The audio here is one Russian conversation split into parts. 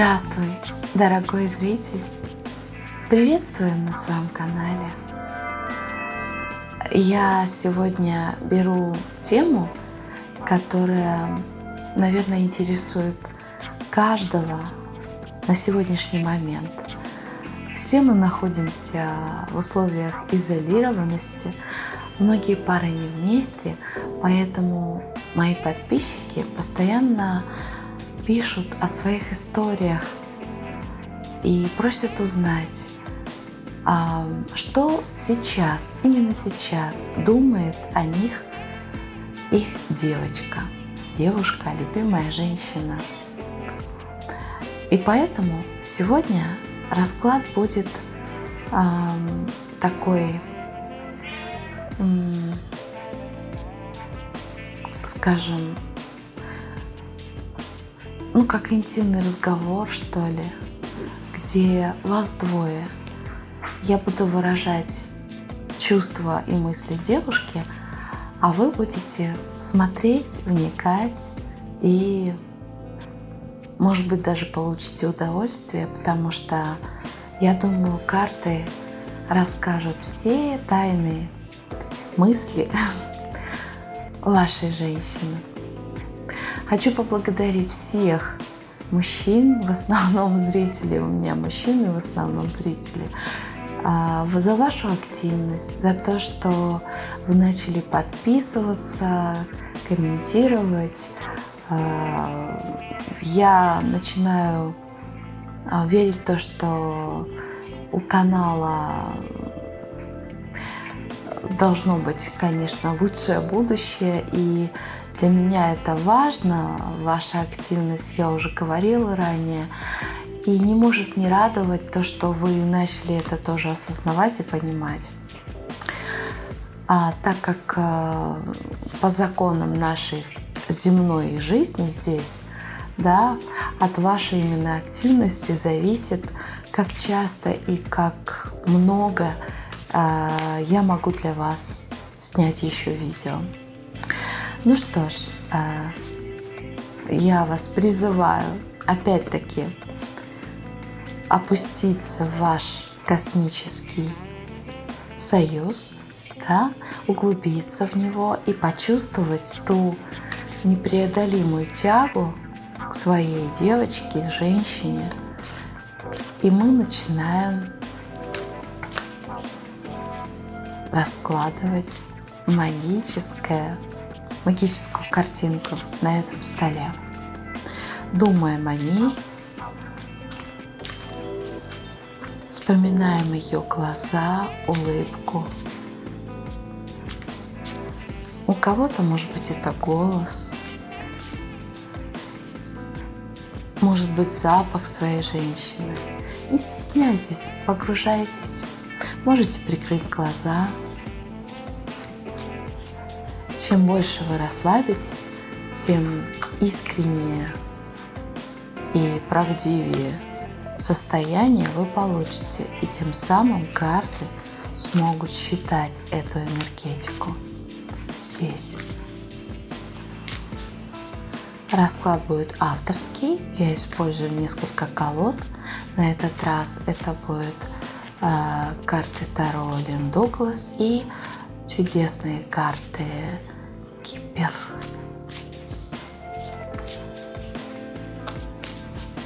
Здравствуй, дорогой зритель! Приветствую на своем канале. Я сегодня беру тему, которая, наверное, интересует каждого на сегодняшний момент. Все мы находимся в условиях изолированности, многие пары не вместе, поэтому мои подписчики постоянно пишут о своих историях и просят узнать, а что сейчас, именно сейчас думает о них их девочка, девушка, любимая женщина. И поэтому сегодня расклад будет такой, скажем, ну как интимный разговор, что ли, где вас двое. Я буду выражать чувства и мысли девушки, а вы будете смотреть, вникать и, может быть, даже получите удовольствие, потому что, я думаю, карты расскажут все тайные мысли вашей женщины. Хочу поблагодарить всех мужчин, в основном зрители, у меня мужчины в основном зрители, а, за вашу активность, за то, что вы начали подписываться, комментировать. А, я начинаю а, верить в то, что у канала должно быть, конечно, лучшее будущее. И для меня это важно, ваша активность, я уже говорила ранее. И не может не радовать то, что вы начали это тоже осознавать и понимать. А так как э, по законам нашей земной жизни здесь, да, от вашей именно активности зависит, как часто и как много э, я могу для вас снять еще видео. Ну что ж, э, я вас призываю опять-таки опуститься в ваш космический союз, да, углубиться в него и почувствовать ту непреодолимую тягу к своей девочке, женщине. И мы начинаем раскладывать магическое, магическую картинку на этом столе. Думаем о ней, Вспоминаем ее глаза, улыбку. У кого-то, может быть, это голос. Может быть, запах своей женщины. Не стесняйтесь, погружайтесь. Можете прикрыть глаза. Чем больше вы расслабитесь, тем искреннее и правдивее состояние вы получите, и тем самым карты смогут считать эту энергетику здесь. Расклад будет авторский. Я использую несколько колод. На этот раз это будет э, карты Таро Лин Дуглас и чудесные карты Кипер.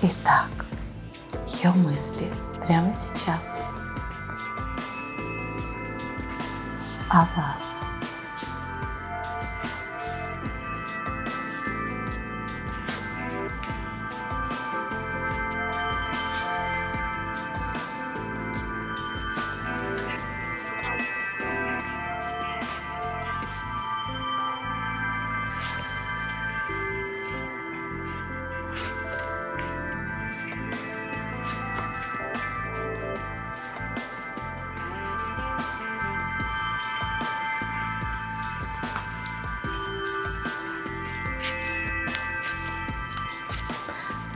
Итак, ее мысли прямо сейчас о вас.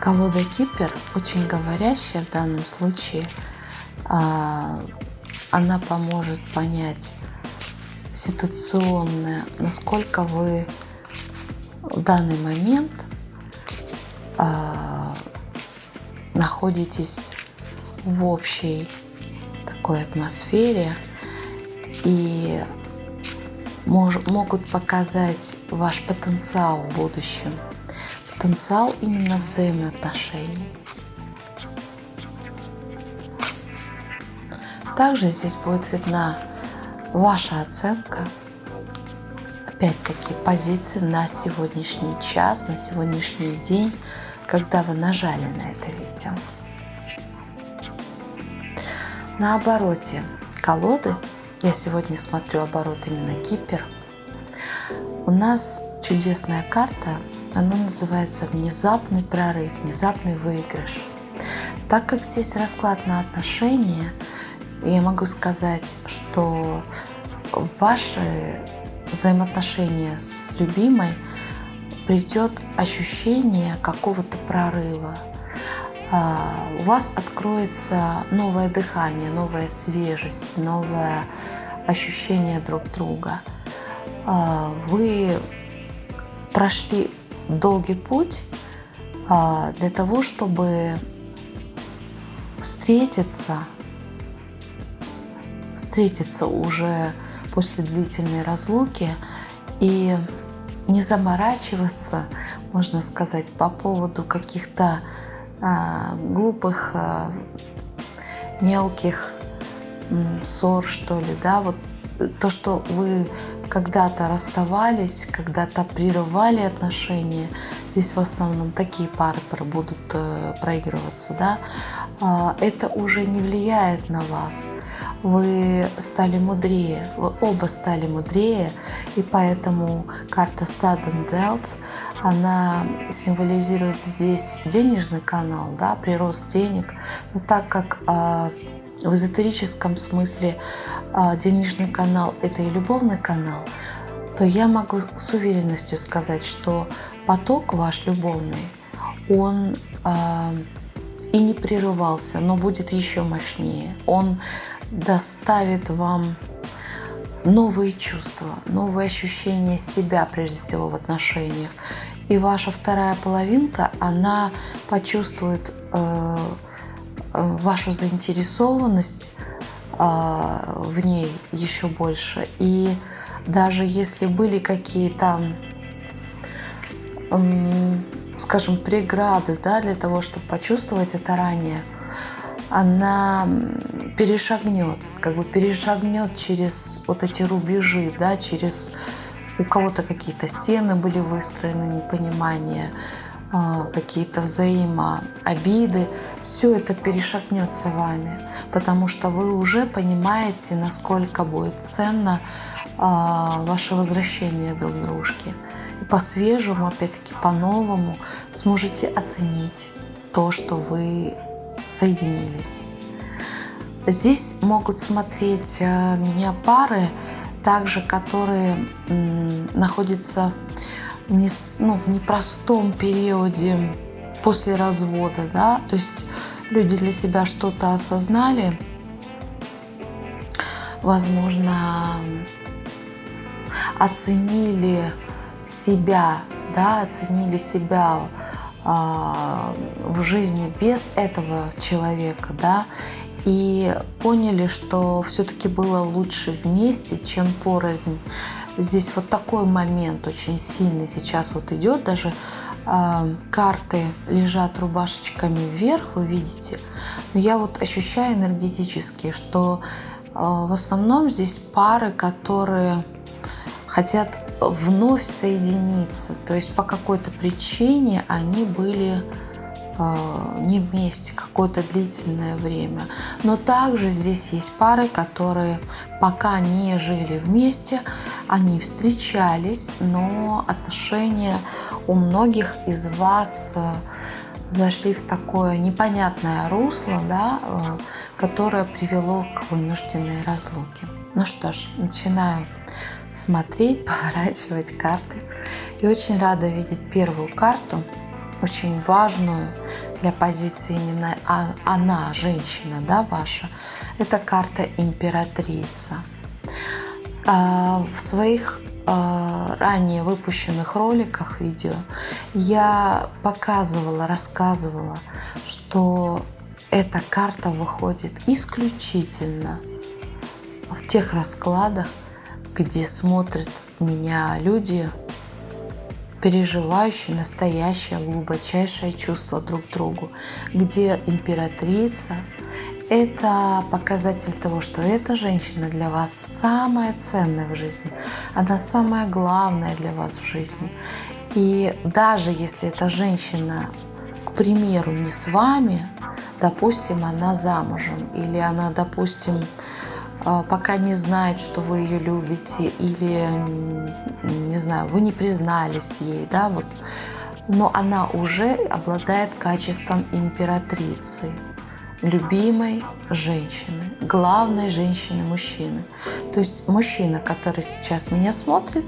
Колода Кипер очень говорящая в данном случае. А, она поможет понять ситуационно, насколько вы в данный момент а, находитесь в общей такой атмосфере и мож, могут показать ваш потенциал в будущем. Потенциал именно взаимоотношений. Также здесь будет видна ваша оценка, опять-таки позиции на сегодняшний час, на сегодняшний день, когда вы нажали на это видео. На обороте колоды, я сегодня смотрю оборот именно Кипер, у нас чудесная карта, она называется «Внезапный прорыв», «Внезапный выигрыш». Так как здесь расклад на отношения, я могу сказать, что ваши взаимоотношения с любимой придет ощущение какого-то прорыва. А, у вас откроется новое дыхание, новая свежесть, новое ощущение друг друга. А, вы прошли долгий путь а, для того, чтобы встретиться, встретиться уже после длительной разлуки и не заморачиваться, можно сказать, по поводу каких-то а, глупых, а, мелких ссор, что ли, да, вот то, что вы когда-то расставались, когда-то прерывали отношения, здесь в основном такие пары будут э, проигрываться, да, а, это уже не влияет на вас. Вы стали мудрее, вы оба стали мудрее, и поэтому карта Sudden Death, она символизирует здесь денежный канал, да, прирост денег, но так как а, в эзотерическом смысле а, денежный канал – это и любовный канал, то я могу с уверенностью сказать, что поток ваш любовный, он э, и не прерывался, но будет еще мощнее. Он доставит вам новые чувства, новые ощущения себя, прежде всего, в отношениях. И ваша вторая половинка, она почувствует э, вашу заинтересованность э, в ней еще больше. И даже если были какие-то, скажем, преграды да, для того, чтобы почувствовать это ранее, она перешагнет, как бы перешагнет через вот эти рубежи, да, через у кого-то какие-то стены были выстроены, непонимание, какие-то взаимообиды, все это перешагнется вами, потому что вы уже понимаете, насколько будет ценно а, ваше возвращение друг дружке. И по-свежему, опять-таки по-новому сможете оценить то, что вы соединились. Здесь могут смотреть а, меня пары, также которые находятся в, не, ну, в непростом периоде после развода, да, то есть люди для себя что-то осознали, возможно, оценили себя, да, оценили себя а, в жизни без этого человека, да, и поняли, что все-таки было лучше вместе, чем порознь. Здесь вот такой момент очень сильный сейчас вот идет, даже э, карты лежат рубашечками вверх, вы видите, я вот ощущаю энергетически, что э, в основном здесь пары, которые хотят вновь соединиться. То есть по какой-то причине они были не вместе какое-то длительное время. Но также здесь есть пары, которые пока не жили вместе, они встречались, но отношения у многих из вас э, зашли в такое непонятное русло, да, э, которое привело к вынужденной разлуке. Ну что ж, начинаю смотреть, поворачивать карты. И очень рада видеть первую карту, очень важную для позиции именно а, она, женщина, да, ваша. Это карта императрица. А, в своих э, ранее выпущенных роликах видео я показывала, рассказывала, что эта карта выходит исключительно в тех раскладах, где смотрят меня люди, переживающие настоящее глубочайшее чувство друг к другу, где императрица – это показатель того, что эта женщина для вас самая ценная в жизни, она самая главная для вас в жизни. И даже если эта женщина, к примеру, не с вами, допустим, она замужем, или она, допустим, пока не знает, что вы ее любите, или, не знаю, вы не признались ей, да, вот, но она уже обладает качеством императрицы, любимой женщины, главной женщины мужчины. То есть мужчина, который сейчас меня смотрит,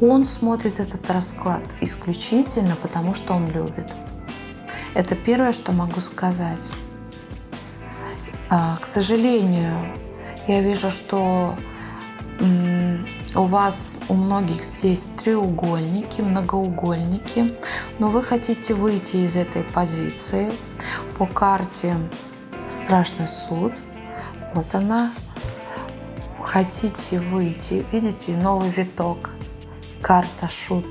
он смотрит этот расклад исключительно потому, что он любит. Это первое, что могу сказать. А, к сожалению, я вижу, что у вас, у многих здесь треугольники, многоугольники, но вы хотите выйти из этой позиции. По карте Страшный суд, вот она, хотите выйти, видите, новый виток, карта шут.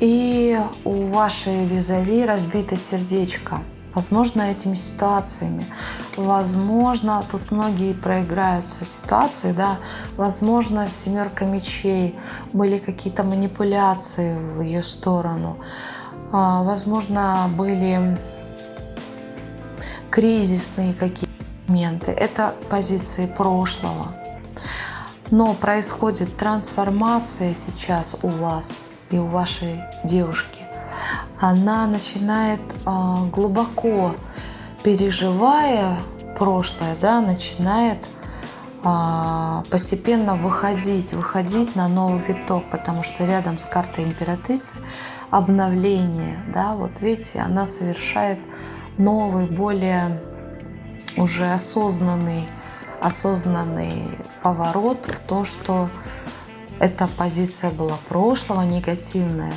И у вашей визави разбито сердечко – Возможно, этими ситуациями, возможно, тут многие проиграются ситуации, да, возможно, семерка мечей, были какие-то манипуляции в ее сторону, а, возможно, были кризисные какие-то моменты. Это позиции прошлого. Но происходит трансформация сейчас у вас и у вашей девушки она начинает а, глубоко переживая прошлое, да, начинает а, постепенно выходить, выходить на новый виток, потому что рядом с картой императрицы обновление, да, вот видите, она совершает новый, более уже осознанный, осознанный поворот в то, что эта позиция была прошлого, негативная,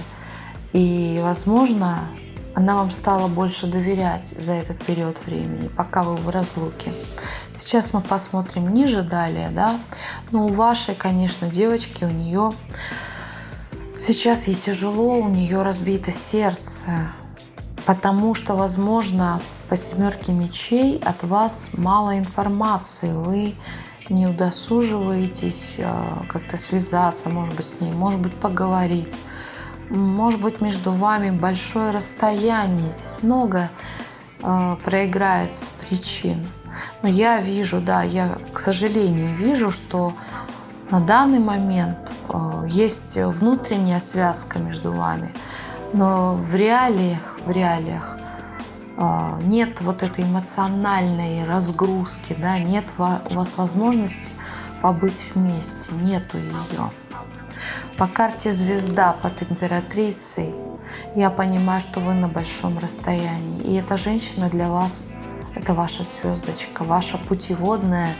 и, возможно, она вам стала больше доверять за этот период времени, пока вы в разлуке. Сейчас мы посмотрим ниже далее, да. Ну, у вашей, конечно, девочки, у нее сейчас ей тяжело, у нее разбито сердце, потому что, возможно, по семерке мечей от вас мало информации, вы не удосуживаетесь э, как-то связаться, может быть, с ней, может быть, поговорить может быть, между вами большое расстояние. Здесь много э, проиграется причин. Но я вижу, да, я, к сожалению, вижу, что на данный момент э, есть внутренняя связка между вами. Но в реалиях, в реалиях э, нет вот этой эмоциональной разгрузки, да, нет у вас возможности побыть вместе, нету ее. По карте звезда под императрицей я понимаю, что вы на большом расстоянии. И эта женщина для вас – это ваша звездочка, ваша путеводная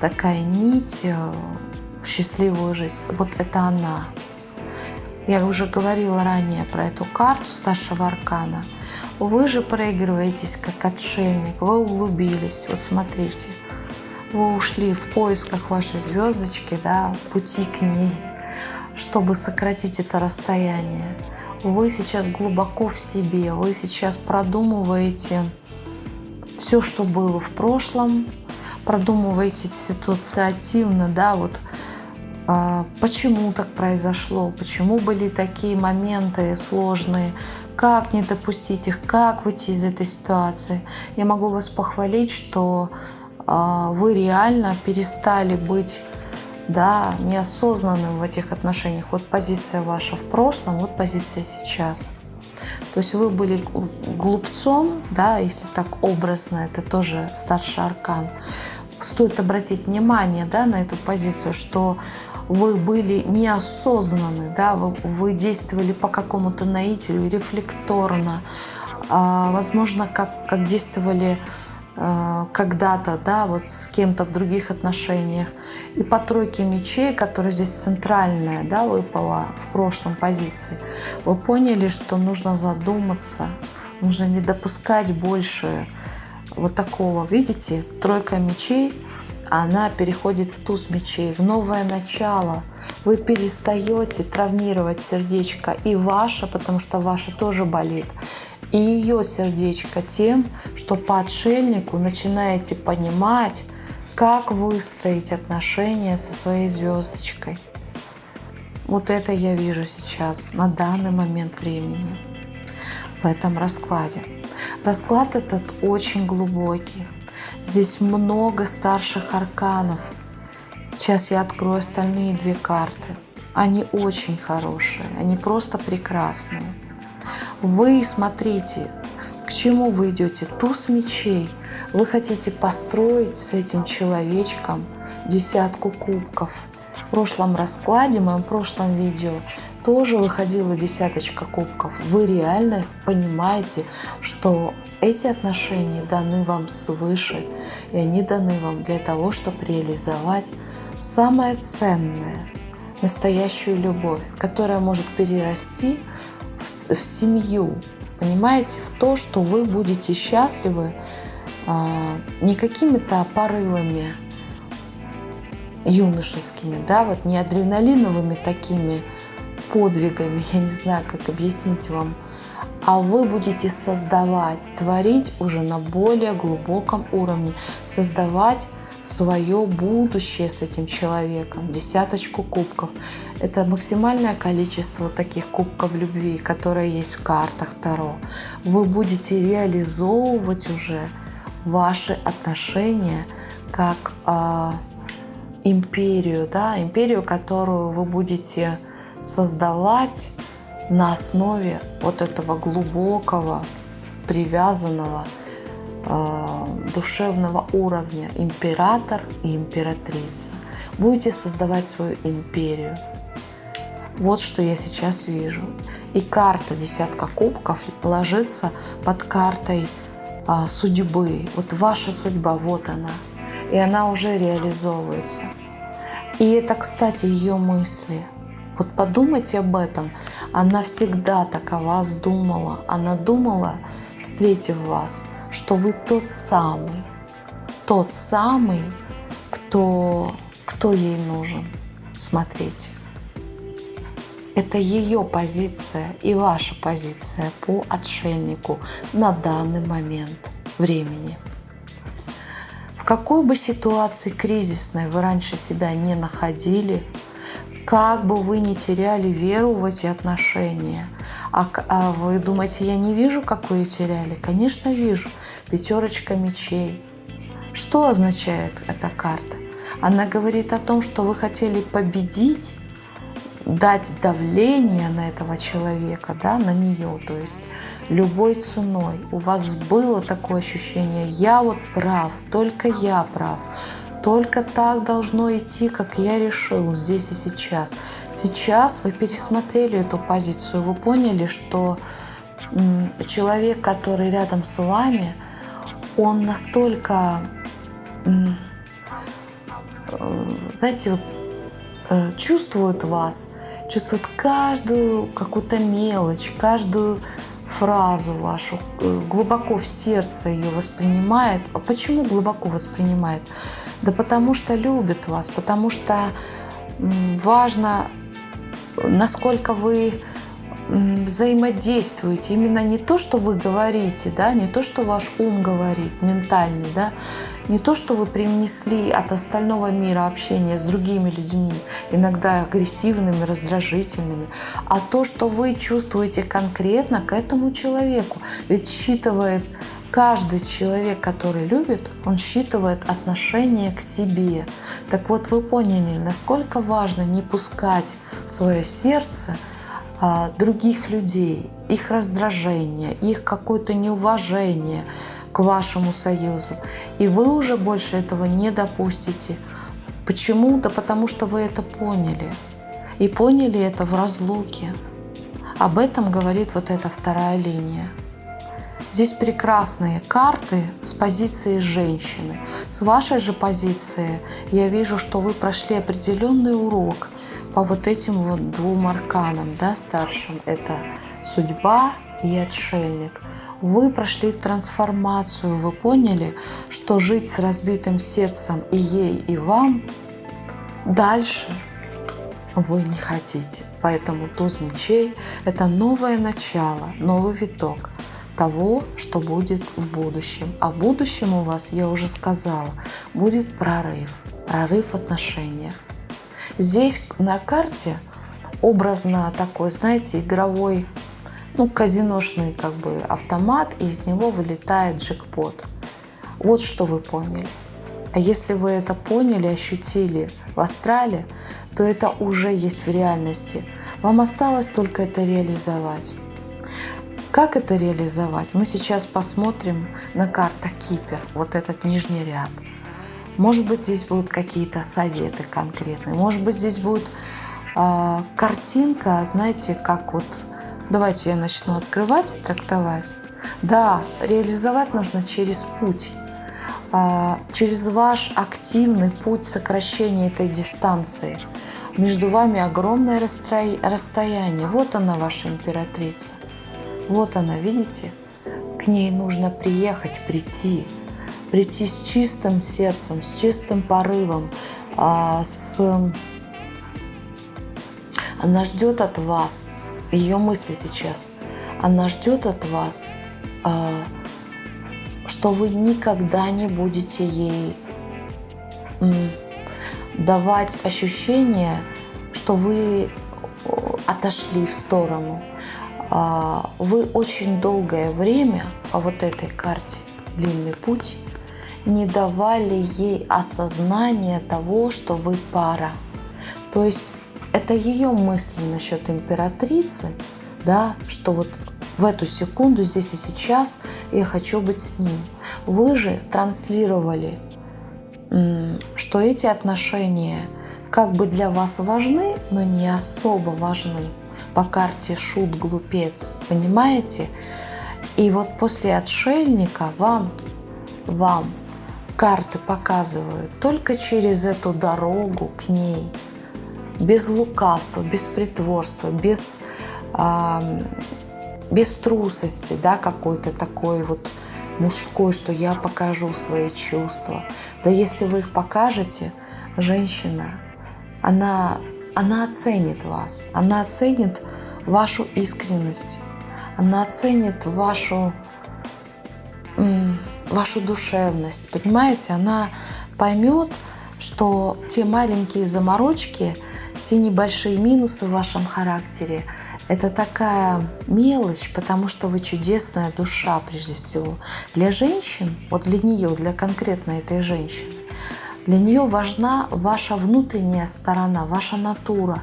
такая нить э, в счастливую жизнь. Вот это она. Я уже говорила ранее про эту карту старшего аркана. Вы же проигрываетесь как отшельник, вы углубились. Вот смотрите, вы ушли в поисках вашей звездочки, да, пути к ней – чтобы сократить это расстояние. Вы сейчас глубоко в себе, вы сейчас продумываете все, что было в прошлом, продумываете ситуациативно, да, вот э, почему так произошло, почему были такие моменты сложные, как не допустить их, как выйти из этой ситуации. Я могу вас похвалить, что э, вы реально перестали быть да, неосознанным в этих отношениях. Вот позиция ваша в прошлом, вот позиция сейчас. То есть вы были глупцом, да, если так образно, это тоже старший аркан. Стоит обратить внимание да, на эту позицию, что вы были неосознанны, да, вы, вы действовали по какому-то наитию, рефлекторно, а, возможно, как, как действовали когда-то, да, вот с кем-то в других отношениях. И по тройке мечей, которая здесь центральная, да, выпала в прошлом позиции, вы поняли, что нужно задуматься, нужно не допускать больше вот такого, видите, тройка мечей, она переходит в туз мечей, в новое начало. Вы перестаете травмировать сердечко и ваше, потому что ваше тоже болит, и ее сердечко тем, что по отшельнику начинаете понимать, как выстроить отношения со своей звездочкой. Вот это я вижу сейчас, на данный момент времени, в этом раскладе. Расклад этот очень глубокий. Здесь много старших арканов. Сейчас я открою остальные две карты. Они очень хорошие, они просто прекрасные. Вы смотрите, к чему вы идете. Туз мечей. Вы хотите построить с этим человечком десятку кубков. В прошлом раскладе, в моем прошлом видео, тоже выходила десяточка кубков. Вы реально понимаете, что эти отношения даны вам свыше, и они даны вам для того, чтобы реализовать самое ценное, настоящую любовь, которая может перерасти в, семью, понимаете, в то, что вы будете счастливы а, не какими-то порывами юношескими, да, вот не адреналиновыми такими подвигами, я не знаю, как объяснить вам, а вы будете создавать, творить уже на более глубоком уровне, создавать свое будущее с этим человеком, десяточку кубков. Это максимальное количество таких кубков любви, которые есть в картах Таро. Вы будете реализовывать уже ваши отношения как э, империю, да, империю, которую вы будете создавать на основе вот этого глубокого, привязанного э, душевного уровня император и императрица. Будете создавать свою империю. Вот что я сейчас вижу. И карта десятка кубков ложится под картой а, судьбы. Вот ваша судьба, вот она. И она уже реализовывается. И это, кстати, ее мысли – вот подумайте об этом. Она всегда так о вас думала. Она думала, встретив вас, что вы тот самый, тот самый, кто, кто ей нужен. Смотрите. Это ее позиция и ваша позиция по отшельнику на данный момент времени. В какой бы ситуации кризисной вы раньше себя не находили, как бы вы не теряли веру в эти отношения. А, а вы думаете, я не вижу, как вы ее теряли? Конечно, вижу. Пятерочка мечей. Что означает эта карта? Она говорит о том, что вы хотели победить, дать давление на этого человека, да, на нее, то есть любой ценой. У вас было такое ощущение, я вот прав, только я прав. Только так должно идти, как я решил здесь и сейчас. Сейчас вы пересмотрели эту позицию, вы поняли, что человек, который рядом с вами, он настолько, э, знаете, вот, э, чувствует вас, чувствует каждую какую-то мелочь, каждую фразу вашу, э, глубоко в сердце ее воспринимает. А почему глубоко воспринимает? Да потому что любит вас, потому что важно, насколько вы взаимодействуете. Именно не то, что вы говорите, да, не то, что ваш ум говорит, ментальный, да, не то, что вы принесли от остального мира общения с другими людьми, иногда агрессивными, раздражительными, а то, что вы чувствуете конкретно к этому человеку. Ведь считывает каждый человек, который любит, он считывает отношение к себе. Так вот, вы поняли, насколько важно не пускать в свое сердце а, других людей, их раздражение, их какое-то неуважение к вашему союзу. И вы уже больше этого не допустите. Почему? Да потому что вы это поняли. И поняли это в разлуке. Об этом говорит вот эта вторая линия. Здесь прекрасные карты с позиции женщины. С вашей же позиции я вижу, что вы прошли определенный урок по вот этим вот двум арканам, да, старшим. Это судьба и отшельник. Вы прошли трансформацию, вы поняли, что жить с разбитым сердцем и ей, и вам дальше вы не хотите. Поэтому туз мечей – это новое начало, новый виток того, что будет в будущем. А в будущем у вас, я уже сказала, будет прорыв, прорыв в отношениях. Здесь на карте образно такой, знаете, игровой, ну, казиношный как бы автомат, и из него вылетает джекпот. Вот что вы поняли. А если вы это поняли, ощутили в астрале, то это уже есть в реальности. Вам осталось только это реализовать. Как это реализовать? Мы сейчас посмотрим на картах Кипер, вот этот нижний ряд. Может быть, здесь будут какие-то советы конкретные. Может быть, здесь будет э, картинка, знаете, как вот... Давайте я начну открывать трактовать. Да, реализовать нужно через путь. Э, через ваш активный путь сокращения этой дистанции. Между вами огромное расстояние. Вот она, ваша императрица. Вот она, видите? К ней нужно приехать, прийти. Прийти с чистым сердцем, с чистым порывом, а, с... Она ждет от вас, ее мысли сейчас, она ждет от вас, а, что вы никогда не будете ей давать ощущение, что вы отошли в сторону, а, вы очень долгое время по вот этой карте «Длинный путь» не давали ей осознания того, что вы пара. То есть это ее мысли насчет императрицы, да, что вот в эту секунду, здесь и сейчас я хочу быть с ним. Вы же транслировали, что эти отношения как бы для вас важны, но не особо важны по карте шут глупец, понимаете? И вот после отшельника вам, вам карты показывают только через эту дорогу к ней, без лукавства, без притворства, без, а, без трусости, да, какой-то такой вот мужской, что я покажу свои чувства. Да если вы их покажете, женщина, она она оценит вас, она оценит вашу искренность, она оценит вашу, вашу душевность, понимаете? Она поймет, что те маленькие заморочки, те небольшие минусы в вашем характере, это такая мелочь, потому что вы чудесная душа прежде всего. Для женщин, вот для нее, для конкретно этой женщины, для нее важна ваша внутренняя сторона, ваша натура,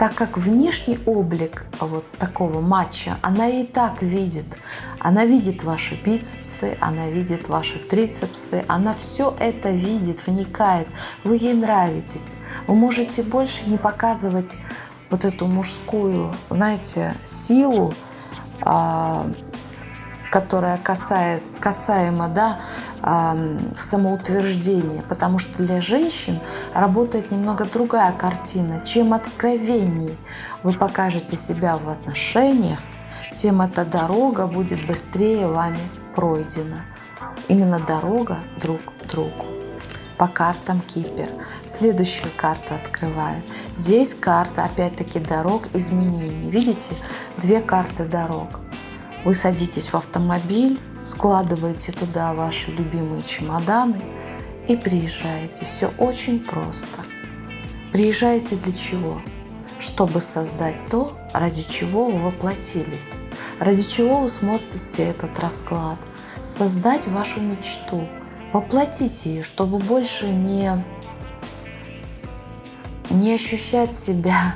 так как внешний облик вот такого матча она и так видит. Она видит ваши бицепсы, она видит ваши трицепсы, она все это видит, вникает. Вы ей нравитесь. Вы можете больше не показывать вот эту мужскую, знаете, силу, а, которая касает, касаема да, самоутверждения, потому что для женщин работает немного другая картина. Чем откровенней вы покажете себя в отношениях, тем эта дорога будет быстрее вами пройдена. Именно дорога друг к другу. По картам Кипер. Следующую карту открываю. Здесь карта, опять-таки, дорог изменений. Видите? Две карты дорог. Вы садитесь в автомобиль, складываете туда ваши любимые чемоданы и приезжаете. Все очень просто. Приезжаете для чего? Чтобы создать то, ради чего вы воплотились. Ради чего вы смотрите этот расклад. Создать вашу мечту. Воплотить ее, чтобы больше не, не ощущать себя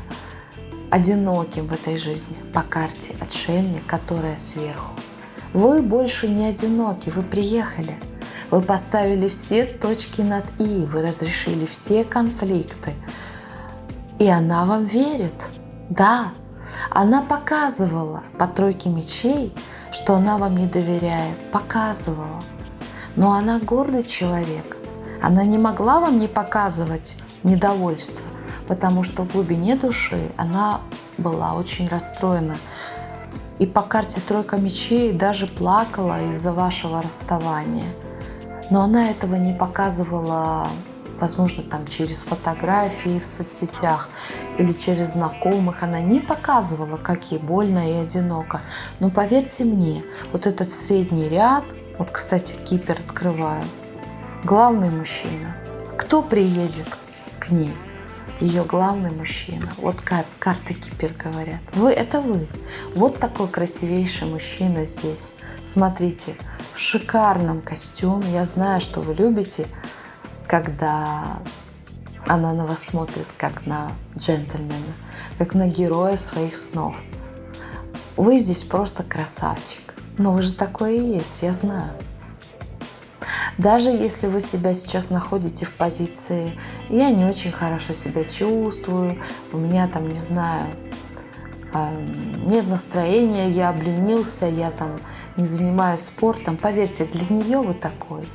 одиноким в этой жизни по карте отшельник, которая сверху. Вы больше не одиноки, вы приехали. Вы поставили все точки над «и», вы разрешили все конфликты. И она вам верит. Да, она показывала по тройке мечей, что она вам не доверяет, показывала. Но она гордый человек. Она не могла вам не показывать недовольство, потому что в глубине души она была очень расстроена. И по карте тройка мечей даже плакала из-за вашего расставания. Но она этого не показывала, возможно, там через фотографии в соцсетях или через знакомых. Она не показывала, как ей больно и одиноко. Но поверьте мне, вот этот средний ряд, вот, кстати, кипер открываю, главный мужчина. Кто приедет к ней? Ее главный мужчина. Вот кар карты кипер говорят. Вы – это вы. Вот такой красивейший мужчина здесь. Смотрите, в шикарном костюме. Я знаю, что вы любите, когда она на вас смотрит, как на джентльмена, как на героя своих снов. Вы здесь просто красавчик. Но вы же такое и есть, я знаю. Даже если вы себя сейчас находите в позиции «я не очень хорошо себя чувствую», у меня там, не знаю, нет настроения, я обленился, я там не занимаюсь спортом. Поверьте, для нее вы такой.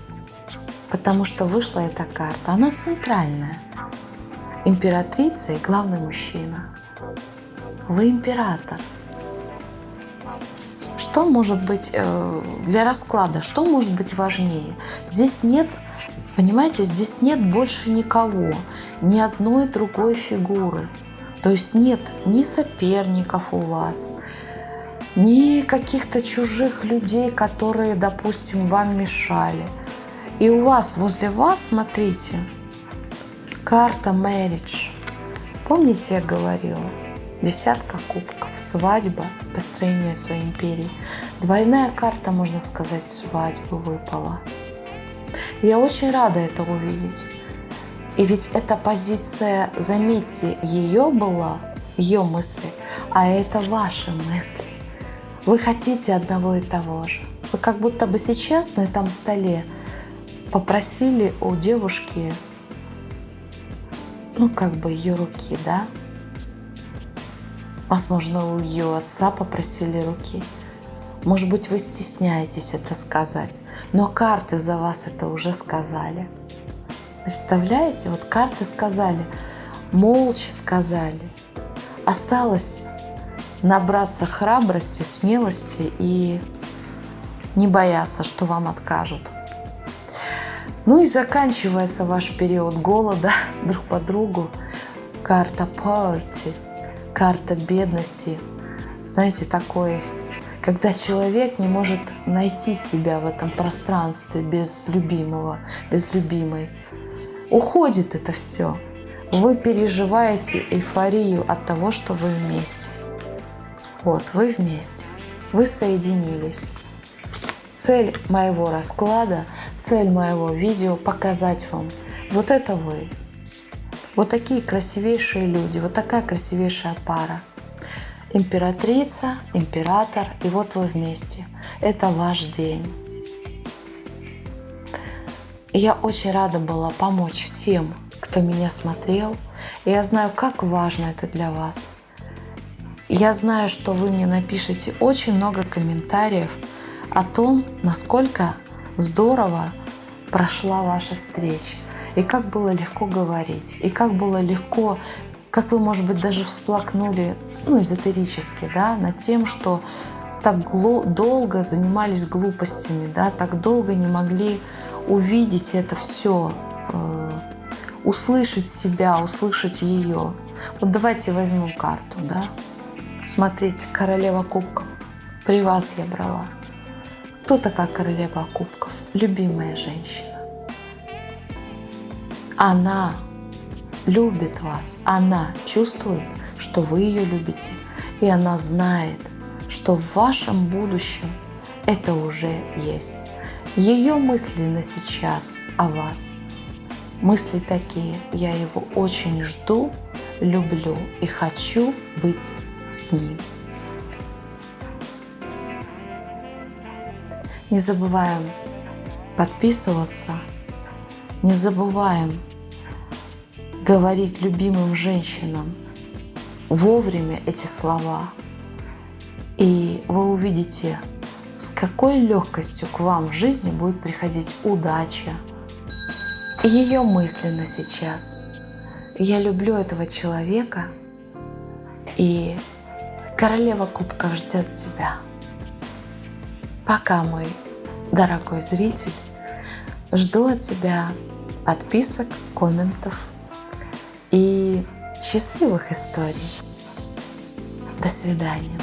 Потому что вышла эта карта, она центральная. Императрица и главный мужчина. Вы император. Что может быть э, для расклада, что может быть важнее? Здесь нет, понимаете, здесь нет больше никого, ни одной другой фигуры. То есть нет ни соперников у вас, ни каких-то чужих людей, которые, допустим, вам мешали. И у вас, возле вас, смотрите, карта marriage. Помните, я говорила? Десятка кубков, свадьба, построение своей империи. Двойная карта, можно сказать, свадьбы выпала. Я очень рада это увидеть. И ведь эта позиция, заметьте, ее была, ее мысли, а это ваши мысли. Вы хотите одного и того же. Вы как будто бы сейчас на этом столе попросили у девушки, ну как бы ее руки, да? Возможно, у ее отца попросили руки. Может быть, вы стесняетесь это сказать, но карты за вас это уже сказали. Представляете, вот карты сказали, молча сказали. Осталось набраться храбрости, смелости и не бояться, что вам откажут. Ну и заканчивается ваш период голода друг по другу. Карта poverty, карта бедности. Знаете, такой, когда человек не может найти себя в этом пространстве без любимого, без любимой. Уходит это все. Вы переживаете эйфорию от того, что вы вместе. Вот, вы вместе. Вы соединились. Цель моего расклада, цель моего видео – показать вам. Вот это вы. Вот такие красивейшие люди, вот такая красивейшая пара. Императрица, император, и вот вы вместе. Это ваш день. Я очень рада была помочь всем, кто меня смотрел. И я знаю, как важно это для вас. Я знаю, что вы мне напишите очень много комментариев о том, насколько здорово прошла ваша встреча. И как было легко говорить, и как было легко, как вы, может быть, даже всплакнули, ну, эзотерически, да, над тем, что так долго занимались глупостями, да, так долго не могли увидеть это все, э, услышать себя, услышать ее. Вот давайте возьмем карту, да. Смотрите, королева кубков. При вас я брала. Кто такая королева кубков? Любимая женщина. Она любит вас, она чувствует, что вы ее любите, и она знает, что в вашем будущем это уже есть. Ее мысли на сейчас о вас. Мысли такие, я его очень жду, люблю и хочу быть с ним. Не забываем подписываться, не забываем говорить любимым женщинам вовремя эти слова. И вы увидите с какой легкостью к вам в жизни будет приходить удача. Ее мысленно сейчас. Я люблю этого человека, и королева кубков ждет тебя. Пока, мой дорогой зритель, жду от тебя подписок, комментов счастливых историй. До свидания.